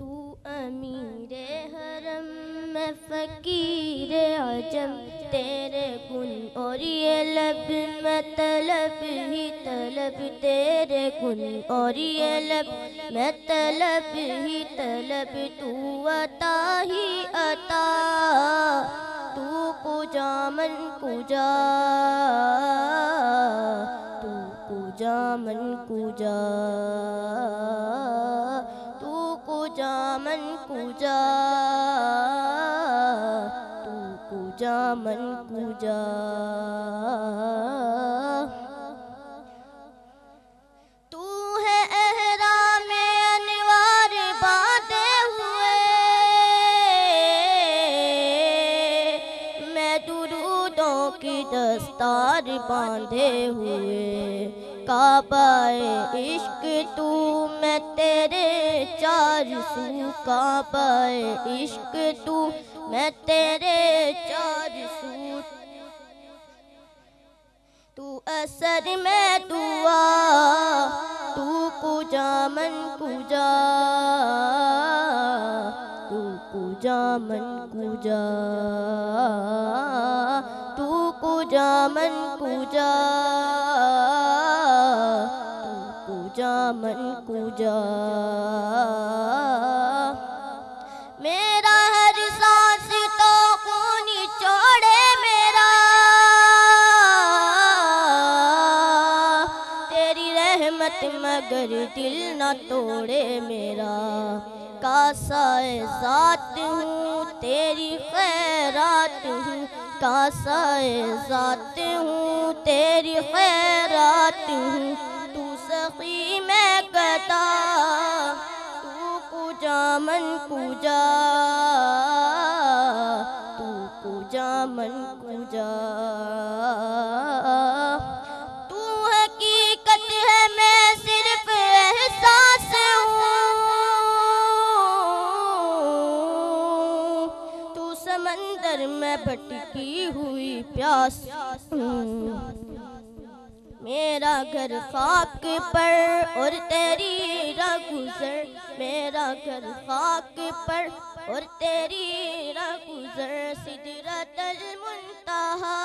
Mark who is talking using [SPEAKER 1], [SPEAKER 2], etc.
[SPEAKER 1] تو امیر حرم میں فقیر عجم تیرے گن اور یہ لب میں طلب ہی طلب، تیرے گن اور یہ لب میں طلب ہی طلب، تو عطا ہی عطا، تو کجا من کجا تو کجا من کجا تو کجا من کجا تو کجا من کجا تو ہے احرام انوار باندھے ہوئے میں درودوں کی دستار باندھے ہوئے کعبہ عشق تو میں تیرے چار سو کعبہ عشق تو میں تیرے چار سو۔ تو اثر میں دعا، تو کجا من کجا تو کجا من کجا تو کجا من کجا کجا من کجا میرا ہر سانس تو خونی چوڑے میرا تیری رحمت مگر دل نہ توڑے میرا کاسائے ذات ہوں تیری خیرات ہوں کاسائے ذات ہوں تیری خیرات ہوں سخی میں گدا تو کجا من کجا، تو کجا من کجا۔ تو حقیقت ہے میں صرف احساس ہوں۔ تو سمندر میں بھٹکی ہوئی پیاس۔ میرا گھر خاک پر، اور تیری را گزر۔ میرا گھر خاک پر، اور تیری را گزر۔ سدرت المنتہا۔